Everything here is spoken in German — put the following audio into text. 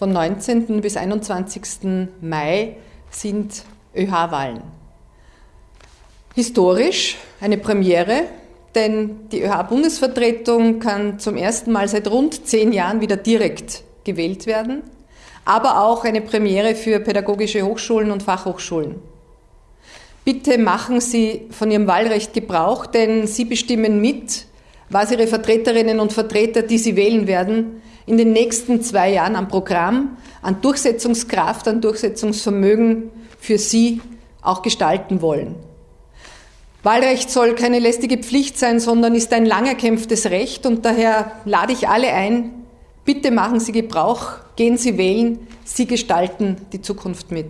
Von 19. bis 21. Mai sind ÖH-Wahlen. Historisch eine Premiere, denn die ÖH-Bundesvertretung kann zum ersten Mal seit rund zehn Jahren wieder direkt gewählt werden, aber auch eine Premiere für pädagogische Hochschulen und Fachhochschulen. Bitte machen Sie von Ihrem Wahlrecht Gebrauch, denn Sie bestimmen mit, was Ihre Vertreterinnen und Vertreter, die Sie wählen werden, in den nächsten zwei Jahren am Programm, an Durchsetzungskraft, an Durchsetzungsvermögen für Sie auch gestalten wollen. Wahlrecht soll keine lästige Pflicht sein, sondern ist ein lang erkämpftes Recht und daher lade ich alle ein, bitte machen Sie Gebrauch, gehen Sie wählen, Sie gestalten die Zukunft mit.